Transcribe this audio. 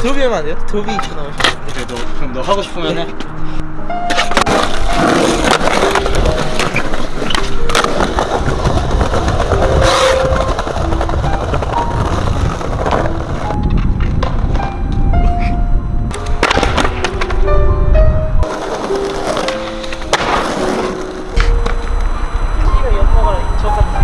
드로비 하면 안 돼요? 드로비 쳐나오시 그래 너 그럼 너 하고 싶으면 해. 저같